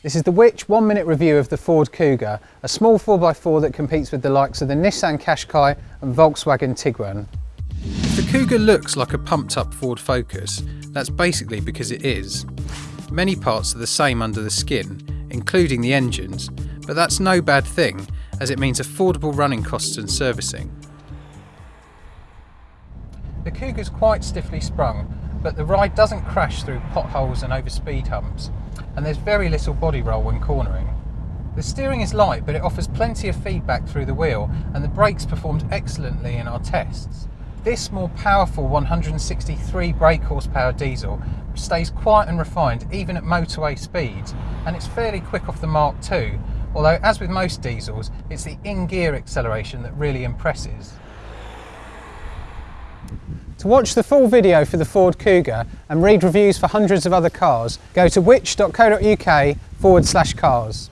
This is the Which one minute review of the Ford Kuga, a small 4x4 that competes with the likes of the Nissan Qashqai and Volkswagen Tiguan. If the Kuga looks like a pumped up Ford Focus, that's basically because it is. Many parts are the same under the skin, including the engines, but that's no bad thing as it means affordable running costs and servicing. The Kuga's quite stiffly sprung, but the ride doesn't crash through potholes and over speed humps, and there's very little body roll when cornering. The steering is light, but it offers plenty of feedback through the wheel, and the brakes performed excellently in our tests. This more powerful 163 brake horsepower diesel stays quiet and refined even at motorway speeds, and it's fairly quick off the Mark too, although as with most diesels, it's the in-gear acceleration that really impresses. To watch the full video for the Ford Kuga and read reviews for hundreds of other cars, go to which.co.uk forward slash cars.